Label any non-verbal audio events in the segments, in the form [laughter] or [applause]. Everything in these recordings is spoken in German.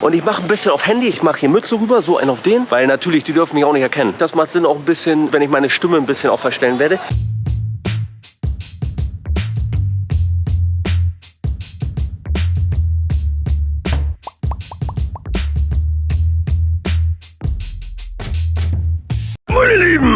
Und ich mache ein bisschen auf Handy, ich mache hier Mütze rüber, so einen auf den, weil natürlich, die dürfen mich auch nicht erkennen. Das macht Sinn auch ein bisschen, wenn ich meine Stimme ein bisschen auch verstellen werde.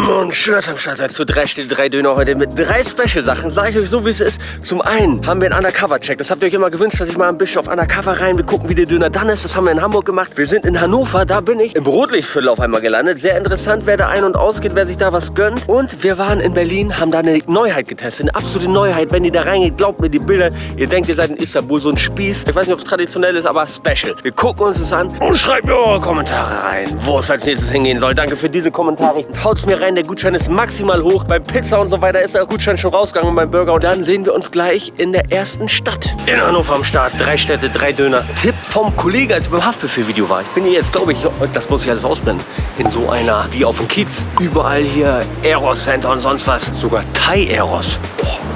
Und schön, dass ihr am Start seid zu drei Städte, drei Döner heute mit drei Special-Sachen. Sage ich euch so, wie es ist. Zum einen haben wir einen Undercover-Check. Das habt ihr euch immer gewünscht, dass ich mal ein bisschen auf Undercover rein. Wir gucken, wie der Döner dann ist. Das haben wir in Hamburg gemacht. Wir sind in Hannover, da bin ich im Rotlichtviertel auf einmal gelandet. Sehr interessant, wer da ein- und ausgeht, wer sich da was gönnt. Und wir waren in Berlin, haben da eine Neuheit getestet. Eine absolute Neuheit. Wenn ihr da reingeht, glaubt mir die Bilder. Ihr denkt, ihr seid in Istanbul, so ein Spieß. Ich weiß nicht, ob es traditionell ist, aber special. Wir gucken uns das an und schreibt mir eure Kommentare rein, wo es als nächstes hingehen soll. Danke für diese Kommentare. Haut's mir rein, der Gutschein ist maximal hoch. Beim Pizza und so weiter ist der Gutschein schon rausgegangen beim Burger. Und dann sehen wir uns gleich in der ersten Stadt. In Hannover am Start. Drei Städte, drei Döner. Tipp vom Kollegen, als ich beim Haftbefehl-Video war. Ich bin hier jetzt, glaube ich, das muss ich alles ausblenden, in so einer, wie auf dem Kiez. Überall hier Eros Center und sonst was. Sogar Thai Eros. Boah.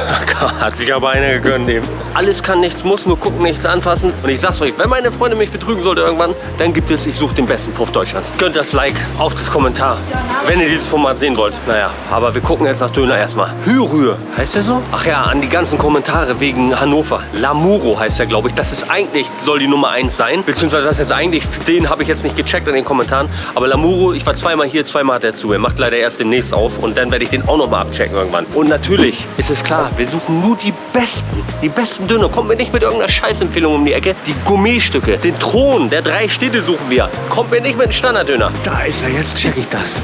[laughs] Hat sich aber einer gegönnt eben. Alles kann, nichts muss, nur gucken, nichts anfassen. Und ich sag's euch, wenn meine Freundin mich betrügen sollte irgendwann, dann gibt es, ich suche den besten Puff Deutschlands. Gönnt das Like auf das Kommentar, wenn ihr dieses Format sehen wollt. Naja, aber wir gucken jetzt nach Döner erstmal. Hürrühr, heißt der so? Ach ja, an die ganzen Kommentare wegen Hannover. Lamuro heißt der, glaube ich. Das ist eigentlich, soll die Nummer 1 sein. Beziehungsweise das ist eigentlich, den habe ich jetzt nicht gecheckt in den Kommentaren. Aber Lamuro, ich war zweimal hier, zweimal hat er zu. Er macht leider erst demnächst auf und dann werde ich den auch noch mal abchecken irgendwann. Und natürlich ist es klar, wir suchen nur die besten, die besten Döner. Kommt mir nicht mit irgendeiner Scheißempfehlung um die Ecke. Die Gourmetstücke, den Thron der drei Städte suchen wir. Kommt mir nicht mit einem Standarddöner. Da ist er, jetzt check ich das.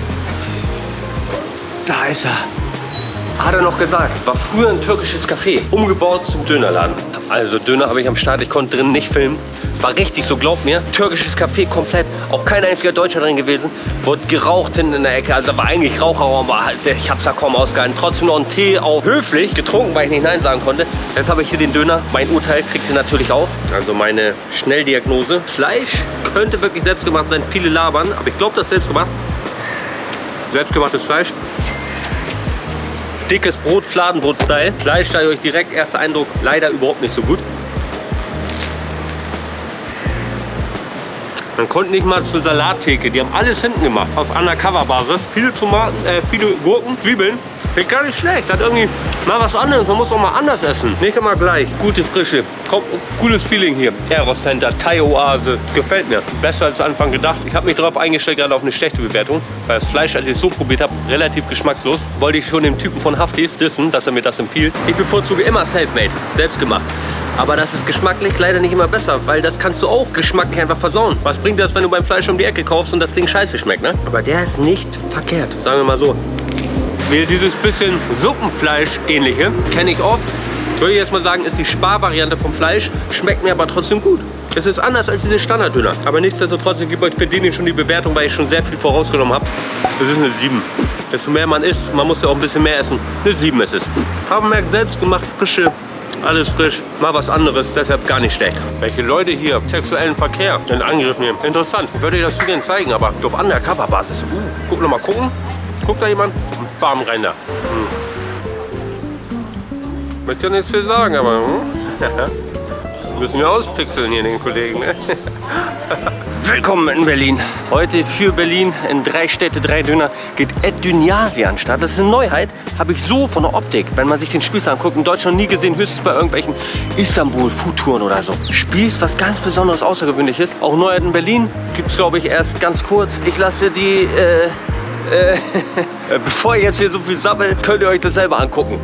Da ist er. Hat er noch gesagt, war früher ein türkisches Café, umgebaut zum Dönerladen. Also Döner habe ich am Start, ich konnte drin nicht filmen. War richtig so, glaubt mir. Türkisches Café komplett, auch kein einziger Deutscher drin gewesen. Wurde geraucht hinten in der Ecke, also war eigentlich Raucherraum, aber halt, ich hab's da kaum ausgehalten. Trotzdem noch einen Tee auf höflich, getrunken, weil ich nicht Nein sagen konnte. Jetzt habe ich hier den Döner. Mein Urteil kriegt ihr natürlich auch. Also meine Schnelldiagnose. Fleisch könnte wirklich selbstgemacht sein, viele labern, aber ich glaube, das ist selbstgemacht. Selbstgemachtes Fleisch. Dickes Brot, Fladenbrot-Style. Fleisch, da euch direkt, erster Eindruck, leider überhaupt nicht so gut. Man konnte nicht mal zur Salattheke. Die haben alles hinten gemacht. Auf Undercover-Basis. Viele Tomaten, äh, viele Gurken, Zwiebeln. Finde gar nicht schlecht. Hat irgendwie mal was anderes. Man muss auch mal anders essen. Nicht immer gleich. Gute Frische. Kommt, cooles Feeling hier. Eros Center, Thai Oase. Gefällt mir. Besser als Anfang gedacht. Ich habe mich darauf eingestellt, gerade auf eine schlechte Bewertung. Weil das Fleisch, als ich es so probiert habe, relativ geschmackslos. Wollte ich schon dem Typen von Haftis dissen, dass er mir das empfiehlt. Ich bevorzuge immer Selfmade. Selbst gemacht. Aber das ist geschmacklich leider nicht immer besser, weil das kannst du auch geschmacklich einfach versauen. Was bringt das, wenn du beim Fleisch um die Ecke kaufst und das Ding scheiße schmeckt, ne? Aber der ist nicht verkehrt, sagen wir mal so. Wie dieses bisschen Suppenfleisch ähnliche, kenne ich oft. Würde ich jetzt mal sagen, ist die Sparvariante vom Fleisch, schmeckt mir aber trotzdem gut. Es ist anders als diese Standarddöner. Aber nichtsdestotrotz, ich gebe euch für den schon die Bewertung, weil ich schon sehr viel vorausgenommen habe. Das ist eine 7. Desto mehr man isst, man muss ja auch ein bisschen mehr essen. Eine 7 ist es. Haben merkt selbst gemacht, frische alles frisch, mal was anderes, deshalb gar nicht schlecht. Welche Leute hier sexuellen Verkehr in Angriff nehmen. Interessant. Ich würde dir das gerne zeigen, aber auf Undercover-Basis. Uh, guck noch mal gucken. Guckt da jemand? Bam, rein da. Hm. Möchte ja nichts viel sagen, aber hm? [laughs] müssen wir auspixeln hier den Kollegen. Ne? [laughs] Willkommen in Berlin. Heute für Berlin in drei Städte, drei Döner geht Ed Dynasi an. Das ist eine Neuheit, habe ich so von der Optik, wenn man sich den Spieß anguckt, in Deutschland nie gesehen, höchstens bei irgendwelchen Istanbul-Foodtouren oder so. Spieß, was ganz Besonderes, Außergewöhnliches. Auch Neuheit in Berlin gibt es, glaube ich, erst ganz kurz. Ich lasse die, äh, äh, [laughs] bevor ich jetzt hier so viel sammelt, könnt ihr euch das selber angucken.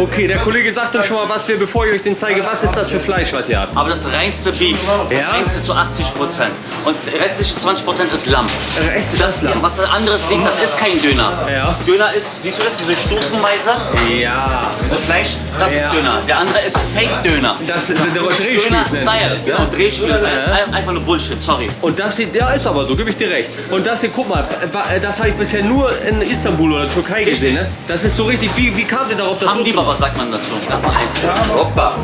Okay, der Kollege sagt uns schon mal, was wir, bevor ich euch den zeige, was ist das für Fleisch, was ihr habt? Aber das reinste Beef, Ja? reinste zu 80 Prozent. Und der restliche 20 Prozent ist Lamm. Äh, echt, das ist Lamm? Was anderes sieht, das ist kein Döner. Ja. Döner ist, siehst du das, diese Stufenweise, Ja. diese Fleisch, Das Ja. ist Döner. Der andere ist Fake-Döner. Das, der, der Döner-Style. Genau, Drehspiel. Ein- Einfach nur Bullshit, sorry. Und das hier, ja ist aber so, gebe ich dir recht. Und das hier, guck mal, wa- das habe ich bisher nur in Istanbul oder Türkei gesehen. Ne? Das ist so richtig, wie, wie kam ihr darauf, das so zu Baba sagt man dazu. Hoppa.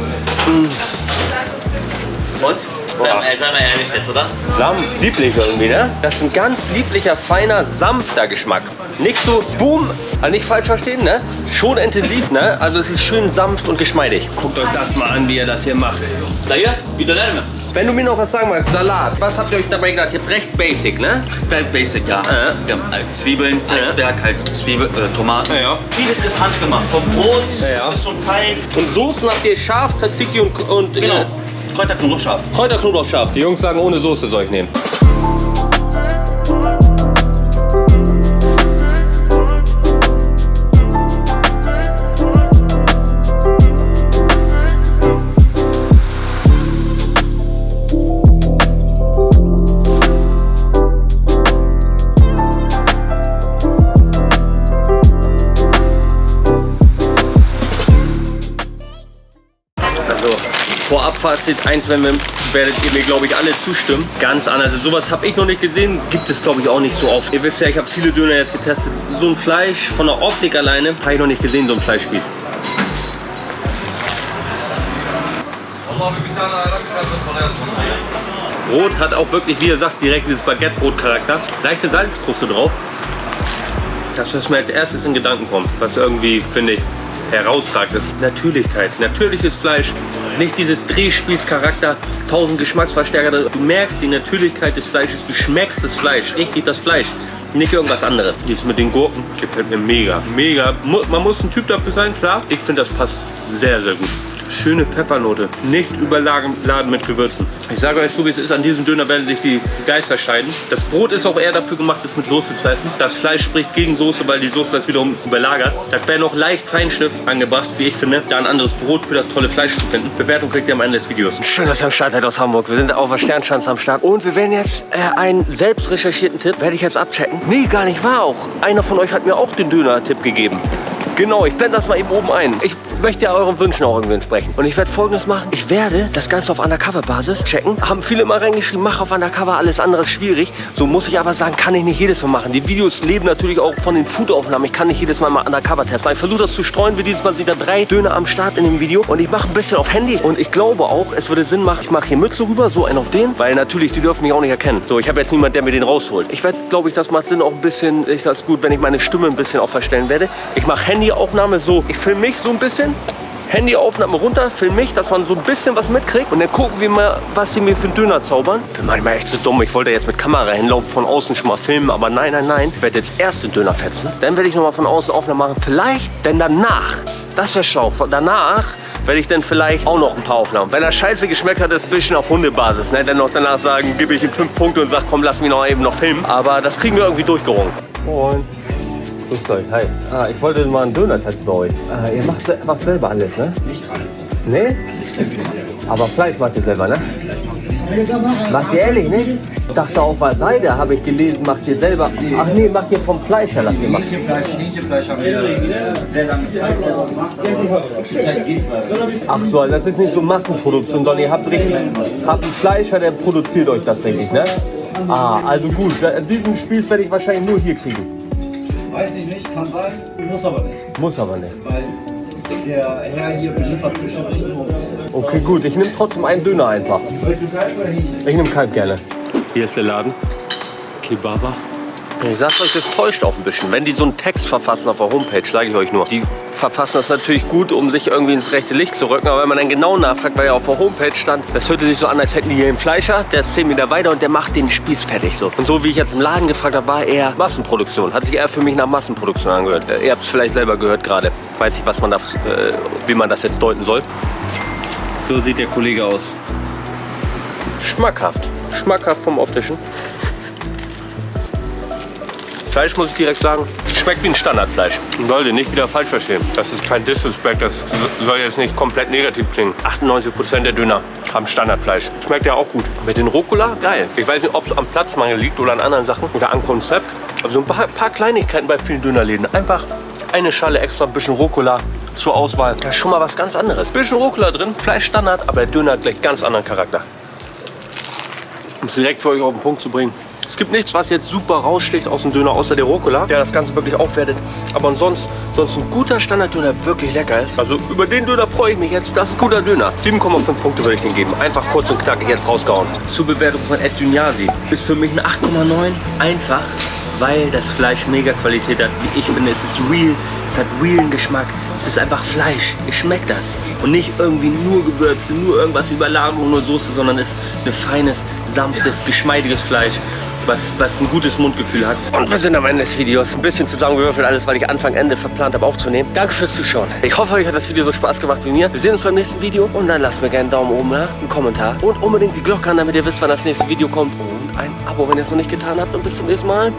Und? Sei mal, sei mal ehrlich jetzt, oder? Sanft, lieblich irgendwie, ne? Das ist ein ganz lieblicher, feiner, sanfter Geschmack. Nicht so boom, also nicht falsch verstehen, ne? Schon intensiv, ne? Also es ist schön sanft und geschmeidig. Guckt euch das mal an, wie ihr das hier macht. Da hier, wieder lernen. Wenn du mir noch was sagen magst, Salat, was habt ihr euch dabei gedacht? Ihr habt recht basic, ne? Basic, ja. Ja. Wir haben halt Zwiebeln, Eisberg, halt Zwiebel, äh, Tomaten. Ja, ja. Vieles ist handgemacht. Vom Brot Ja, ja. bis zum Teig. Und Soßen habt ihr scharf, Tzatziki und, und Genau. Äh, Kräuter, Knoblauch, scharf. Kräuter, Knoblauch, scharf. Die Jungs sagen, ohne Soße soll ich nehmen. Eins wenn wir, werdet ihr mir glaube ich alle zustimmen. Ganz anders. Also, sowas habe ich noch nicht gesehen, gibt es glaube ich auch nicht so oft. Ihr wisst ja, ich habe viele Döner jetzt getestet. So ein Fleisch von der Optik alleine habe ich noch nicht gesehen, so ein Fleischspieß. Brot hat auch wirklich, wie ihr sagt, direkt dieses Baguette-Brot-Charakter. Leichte Salzkruste drauf. Das, was mir als erstes in Gedanken kommt, was irgendwie, finde ich, herausragend ist. Natürlichkeit. Natürliches Fleisch. Nicht dieses Drehspießcharakter, tausend Geschmacksverstärker. Du merkst die Natürlichkeit des Fleisches. Du schmeckst das Fleisch. Richtig das Fleisch. Nicht irgendwas anderes. Dies mit den Gurken gefällt mir mega. Mega. Man muss ein Typ dafür sein, klar. Ich finde, das passt sehr, sehr gut. Schöne Pfeffernote. Nicht überladen mit Gewürzen. Ich sage euch so, wie es ist, an diesem Döner werden sich die Geister scheiden. Das Brot ist auch eher dafür gemacht, es mit Soße zu essen. Das Fleisch spricht gegen Soße, weil die Soße das wiederum überlagert. Da wäre noch leicht Feinschliff angebracht, wie ich finde, da ein anderes Brot für das tolle Fleisch zu finden. Bewertung kriegt ihr am Ende des Videos. Schön, dass ihr am Start seid aus Hamburg. Wir sind auf der Sternschanze am Start. Und wir werden jetzt äh, einen selbst recherchierten Tipp, werde ich jetzt abchecken. Nee, gar nicht wahr auch. Einer von euch hat mir auch den Döner-Tipp gegeben. Genau, ich blende das mal eben oben ein. Ich möchte ja euren Wünschen auch irgendwie entsprechen. Und ich werde folgendes machen. Ich werde das Ganze auf Undercover-Basis checken. Haben viele immer reingeschrieben, mach auf Undercover, alles andere ist schwierig. So muss ich aber sagen, kann ich nicht jedes Mal machen. Die Videos leben natürlich auch von den Foodaufnahmen. Ich kann nicht jedes Mal mal Undercover testen. Ich versuche das zu streuen. Wie dieses Mal sind da drei Döner am Start in dem Video. Und ich mache ein bisschen auf Handy. Und ich glaube auch, es würde Sinn machen, ich mache hier Mütze rüber, so einen auf den. Weil natürlich, die dürfen mich auch nicht erkennen. So, ich habe jetzt niemanden, der mir den rausholt. Ich werde, glaube ich, das macht Sinn auch ein bisschen, ich das gut, wenn ich meine Stimme ein bisschen auch verstellen werde. Ich mache Handyaufnahme so. Ich filme mich so ein bisschen. Handyaufnahme runter, film mich, dass man so ein bisschen was mitkriegt und dann gucken wir mal, was sie mir für einen Döner zaubern. Bin manchmal echt so dumm. Ich wollte jetzt mit Kamera hinlaufen, von außen schon mal filmen, aber nein, nein, nein. Ich werde jetzt erst den Döner fetzen. Dann werde ich noch mal von außen Aufnahmen machen. Vielleicht, denn danach, das wäre schlau, danach werde ich dann vielleicht auch noch ein paar Aufnahmen. Wenn er scheiße geschmeckt hat, ist ein bisschen auf Hundebasis. Ne? Dann noch danach sagen, gebe ich ihm fünf Punkte und sage, komm, lass mich noch eben noch filmen. Aber das kriegen wir irgendwie durchgerungen. Moin. Grüßt euch, hi. Ah, ich wollte mal einen Döner testen bei euch. Ah, ihr macht, macht selber alles, ne? Nicht alles. Nee? Aber Fleisch macht ihr selber, ne? Macht ihr ehrlich, nicht? Ich dachte auf der Seite, habe ich gelesen, macht ihr selber. Ach nee, macht ihr vom Fleischer, lasst ihr machen. Hähnchenfleisch, Hähnchenfleisch haben wir sehr lange Zeit selber gemacht, aber zurzeit geht's leider nicht. Ach so, das ist nicht so Massenproduktion, sondern ihr habt richtig, habt einen Fleischer, der produziert euch das, denke ich, ne? Ah, also gut, diesen Spieß werde ich wahrscheinlich nur hier kriegen. Weiß ich nicht, kann sein, muss aber nicht. Muss aber nicht. Weil der Herr hier beliefert bestimmt nicht nur. Okay, gut, ich nehme trotzdem einen Döner einfach. Willst du Kalb oder Hähnchen? Ich nehme Kalb gerne. Hier ist der Laden. Kebaba. Ich sag's euch, das täuscht auch ein bisschen. Wenn die so einen Text verfassen auf der Homepage, sage ich euch nur. Die verfassen das natürlich gut, um sich irgendwie ins rechte Licht zu rücken. Aber wenn man dann genau nachfragt, weil ja auf der Homepage stand, das hörte sich so an, als hätten die hier einen Fleischer, der ist 10 Meter weiter und der macht den Spieß fertig so. Und so wie ich jetzt im Laden gefragt habe, war eher Massenproduktion. Hat sich eher für mich nach Massenproduktion angehört. Äh, Ihr habt es vielleicht selber gehört gerade. Weiß ich, was man das, äh, wie man das jetzt deuten soll. So sieht der Kollege aus. Schmackhaft. Schmackhaft vom optischen. Fleisch muss ich direkt sagen, schmeckt wie ein Standardfleisch. Leute, nicht wieder falsch verstehen. Das ist kein Disrespect, das soll jetzt nicht komplett negativ klingen. 98% der Döner haben Standardfleisch. Schmeckt ja auch gut. Mit den Rucola, geil. Ich weiß nicht, ob es am Platzmangel liegt oder an anderen Sachen oder am Konzept. Also ein paar, paar Kleinigkeiten bei vielen Dönerläden. Einfach eine Schale extra, ein bisschen Rucola, zur Auswahl. Das ist schon mal was ganz anderes. Bisschen Rucola drin, Fleischstandard, aber der Döner hat gleich ganz anderen Charakter. Um es direkt für euch auf den Punkt zu bringen. Es gibt nichts, was jetzt super raussticht aus dem Döner, außer der Rucola, der das Ganze wirklich aufwertet. Aber ansonsten, sonst ein guter Standarddöner wirklich lecker ist. Also über den Döner freue ich mich jetzt. Das ist ein guter Döner. 7,5 Punkte würde ich den geben. Einfach kurz und knackig jetzt rausgehauen. Zur Bewertung von Ed Dünyasi ist für mich ein 8,9. Einfach, weil das Fleisch mega Qualität hat. Wie ich finde, es ist real, es hat realen Geschmack. Es ist einfach Fleisch. Ich schmecke das. Und nicht irgendwie nur Gewürze, nur irgendwas wie Überlagerung, nur Soße, sondern es ist ein feines, sanftes, geschmeidiges Fleisch was, was ein gutes Mundgefühl hat. Und wir sind am Ende des Videos. Ein bisschen zusammengewürfelt alles, weil ich Anfang, Ende verplant habe aufzunehmen. Danke fürs Zuschauen. Ich hoffe, euch hat das Video so Spaß gemacht wie mir. Wir sehen uns beim nächsten Video und dann lasst mir gerne einen Daumen oben da, einen Kommentar und unbedingt die Glocke an, damit ihr wisst, wann das nächste Video kommt und ein Abo, wenn ihr es noch nicht getan habt. Und bis zum nächsten Mal.